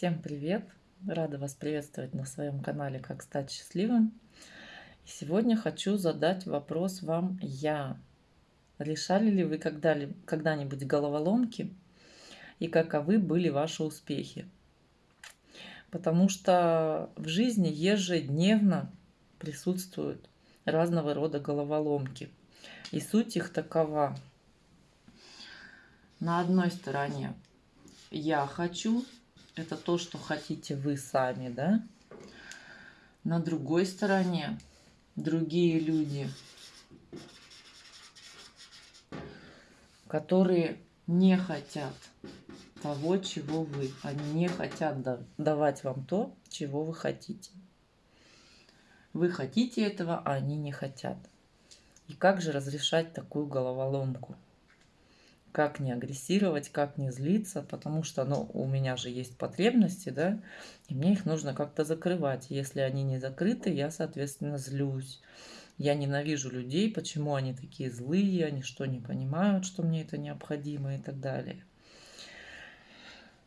Всем привет! Рада вас приветствовать на своем канале «Как стать счастливым». Сегодня хочу задать вопрос вам я. Решали ли вы когда-нибудь головоломки и каковы были ваши успехи? Потому что в жизни ежедневно присутствуют разного рода головоломки. И суть их такова. На одной стороне я хочу, это то, что хотите вы сами, да? На другой стороне другие люди, которые не хотят того, чего вы. Они не хотят давать вам то, чего вы хотите. Вы хотите этого, а они не хотят. И как же разрешать такую головоломку? Как не агрессировать, как не злиться, потому что ну, у меня же есть потребности, да, и мне их нужно как-то закрывать. Если они не закрыты, я, соответственно, злюсь. Я ненавижу людей, почему они такие злые, они что, не понимают, что мне это необходимо и так далее.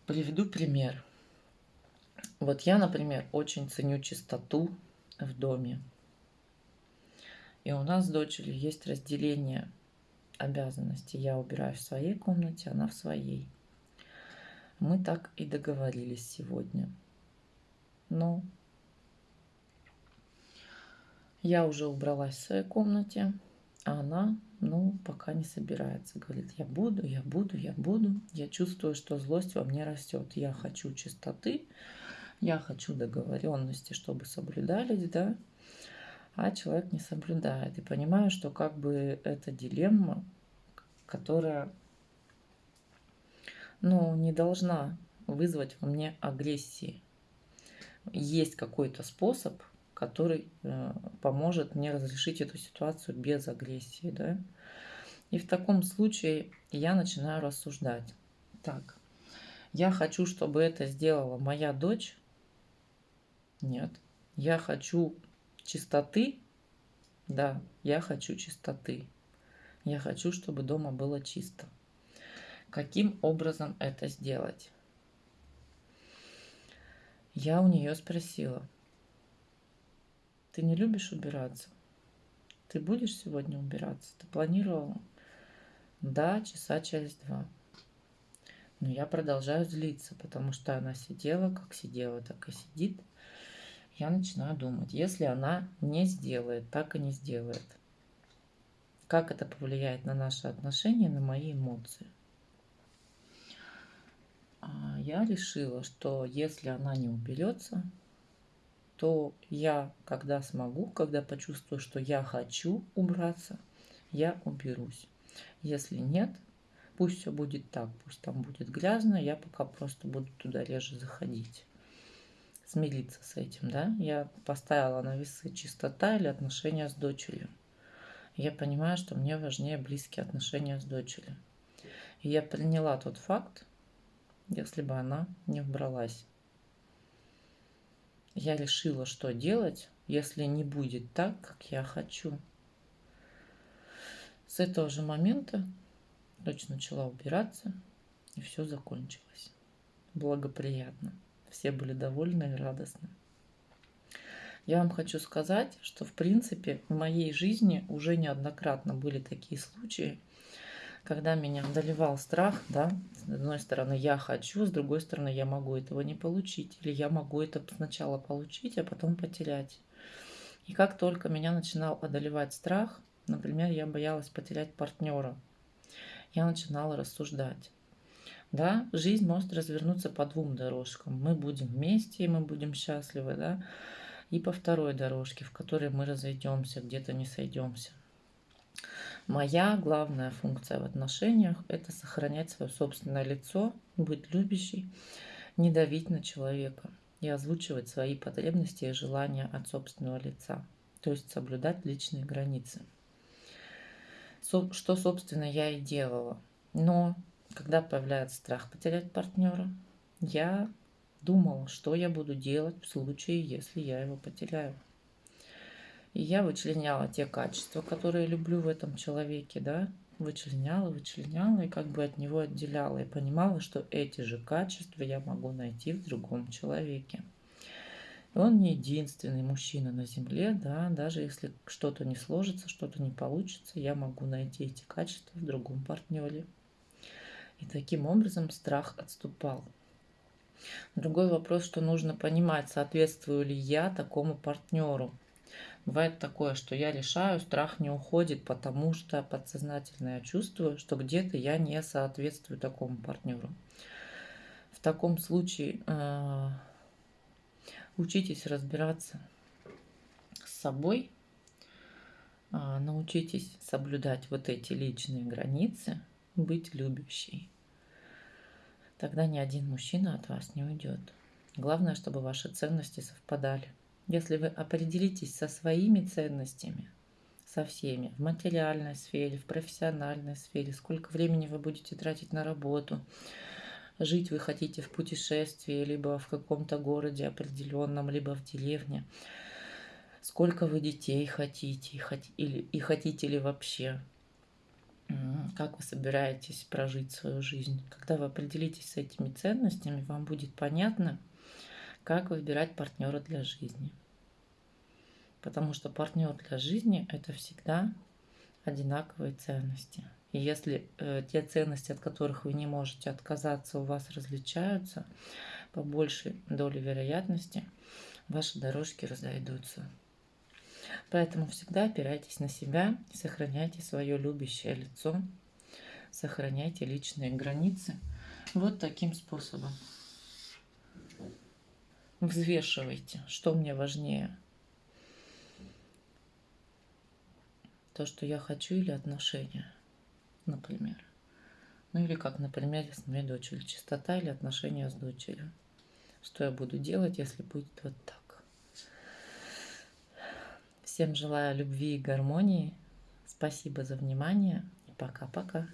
Приведу пример. Вот я, например, очень ценю чистоту в доме. И у нас с дочерью есть разделение – обязанности. Я убираю в своей комнате, она в своей. Мы так и договорились сегодня. Но я уже убралась в своей комнате, а она, ну, пока не собирается. Говорит, я буду, я буду, я буду. Я чувствую, что злость во мне растет. Я хочу чистоты, я хочу договоренности, чтобы соблюдались, да а человек не соблюдает. И понимаю, что как бы это дилемма, которая ну, не должна вызвать во мне агрессии. Есть какой-то способ, который э, поможет мне разрешить эту ситуацию без агрессии. Да? И в таком случае я начинаю рассуждать. Так, я хочу, чтобы это сделала моя дочь. Нет. Я хочу чистоты. Да, я хочу чистоты. Я хочу, чтобы дома было чисто. Каким образом это сделать? Я у нее спросила, ты не любишь убираться? Ты будешь сегодня убираться? Ты планировала? Да, часа через два. Но я продолжаю злиться, потому что она сидела, как сидела, так и сидит – я начинаю думать, если она не сделает, так и не сделает, как это повлияет на наши отношения, на мои эмоции. А я решила, что если она не уберется, то я, когда смогу, когда почувствую, что я хочу убраться, я уберусь. Если нет, пусть все будет так, пусть там будет грязно, я пока просто буду туда реже заходить смириться с этим, да. Я поставила на весы чистота или отношения с дочерью. Я понимаю, что мне важнее близкие отношения с дочерью. И я приняла тот факт, если бы она не убралась. Я решила, что делать, если не будет так, как я хочу. С этого же момента дочь начала убираться, и все закончилось. Благоприятно все были довольны и радостны. Я вам хочу сказать, что в принципе в моей жизни уже неоднократно были такие случаи, когда меня одолевал страх, да, с одной стороны я хочу, с другой стороны я могу этого не получить, или я могу это сначала получить, а потом потерять. И как только меня начинал одолевать страх, например, я боялась потерять партнера, я начинала рассуждать. Да, жизнь может развернуться по двум дорожкам. Мы будем вместе, и мы будем счастливы, да, и по второй дорожке, в которой мы разойдемся, где-то не сойдемся. Моя главная функция в отношениях – это сохранять свое собственное лицо, быть любящей, не давить на человека и озвучивать свои потребности и желания от собственного лица, то есть соблюдать личные границы. Что, собственно, я и делала. Но когда появляется страх потерять партнера, я думала, что я буду делать в случае, если я его потеряю. И я вычленяла те качества, которые люблю в этом человеке, да, вычленяла, вычленяла и как бы от него отделяла. И понимала, что эти же качества я могу найти в другом человеке. Он не единственный мужчина на Земле, да, даже если что-то не сложится, что-то не получится, я могу найти эти качества в другом партнере. И таким образом страх отступал. Другой вопрос, что нужно понимать, соответствую ли я такому партнеру. Бывает такое, что я решаю, страх не уходит, потому что подсознательно я чувствую, что где-то я не соответствую такому партнеру. В таком случае э, учитесь разбираться с собой, э, научитесь соблюдать вот эти личные границы, быть любящей. Тогда ни один мужчина от вас не уйдет. Главное, чтобы ваши ценности совпадали. Если вы определитесь со своими ценностями, со всеми, в материальной сфере, в профессиональной сфере, сколько времени вы будете тратить на работу, жить вы хотите в путешествии, либо в каком-то городе определенном, либо в деревне, сколько вы детей хотите, и хотите ли вообще, как вы собираетесь прожить свою жизнь. Когда вы определитесь с этими ценностями, вам будет понятно, как выбирать партнера для жизни. Потому что партнер для жизни – это всегда одинаковые ценности. И если э, те ценности, от которых вы не можете отказаться, у вас различаются, по большей доле вероятности ваши дорожки разойдутся. Поэтому всегда опирайтесь на себя, сохраняйте свое любящее лицо, сохраняйте личные границы. Вот таким способом взвешивайте, что мне важнее. То, что я хочу или отношения, например. Ну или как, например, с моей дочерью. Чистота или отношения с дочерью. Что я буду делать, если будет вот так. Всем желаю любви и гармонии. Спасибо за внимание. Пока-пока.